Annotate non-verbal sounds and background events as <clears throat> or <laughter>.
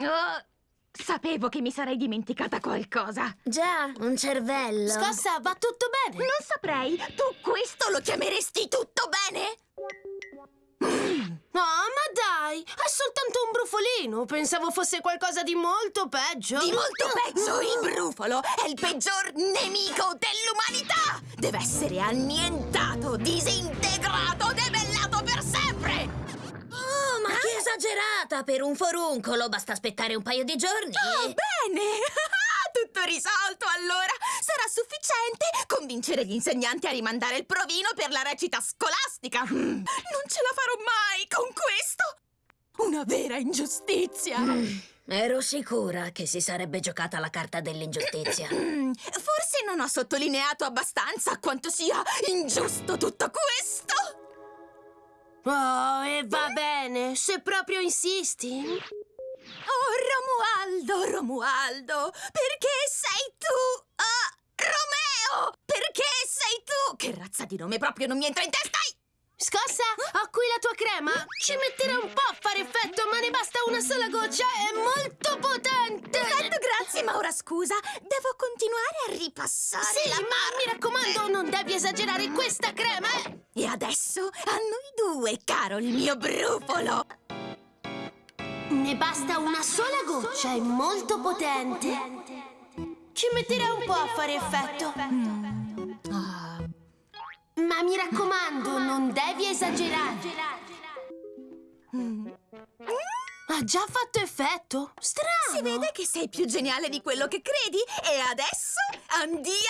Oh, sapevo che mi sarei dimenticata qualcosa. Già, un cervello. Scossa, va tutto bene? Non saprei. Tu questo lo chiameresti tutto bene? No, ma dai, è soltanto un brufolino. Pensavo fosse qualcosa di molto peggio. Di molto peggio, il brufolo è il peggior nemico dell'umanità! Deve essere annientato, disintegrato, esagerata! Per un foruncolo basta aspettare un paio di giorni. Oh, bene! <laughs> Tutto risolto, allora! Sarà sufficiente convincere gli insegnanti a rimandare il provino per la recita scolastica! Mm, <laughs> non ce la farò mai con questo! Una vera ingiustizia! Ero sicura che si sarebbe giocata la carta dell'ingiustizia. Mm, <clears throat> Forse non ho sottolineato abbastanza quanto sia ingiusto tutto questo! Oh, e va bene, se proprio insisti. Oh, Romualdo, Romualdo, perché sei tu? Ah, Romeo! Perché sei tu? Che razza di nome proprio non mi entra in testa? Scossa, ho qui la tua crema. Ci metterà un po' a fare effetto, ma ne basta una sola goccia. È molto potente. Ma ora scusa, devo continuare a ripassare Sì, la ma mi raccomando, non devi esagerare questa crema. eh. E adesso a noi due, caro il mio brufolo! Ne basta una sola goccia, è molto potente. Ci metterà un po' a fare effetto. Ah, Ma mi raccomando, non devi esagerare. Ha già fatto effetto? Strano. si vede che sei più geniale di quello che credi e adesso andiamo!